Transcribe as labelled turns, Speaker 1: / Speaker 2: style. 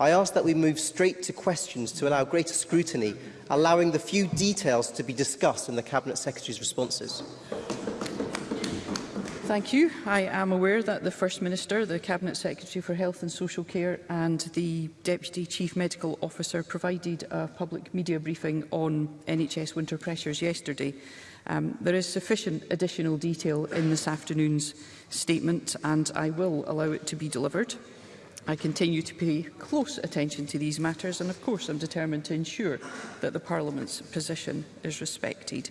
Speaker 1: I ask that we move straight to questions to allow greater scrutiny, allowing the few details to be discussed in the Cabinet Secretary's responses.
Speaker 2: Thank you. I am aware that the First Minister, the Cabinet Secretary for Health and Social Care and the Deputy Chief Medical Officer provided a public media briefing on NHS winter pressures yesterday. Um, there is sufficient additional detail in this afternoon's statement and I will allow it to be delivered. I continue to pay close attention to these matters and of course I'm determined to ensure that the Parliament's position is respected.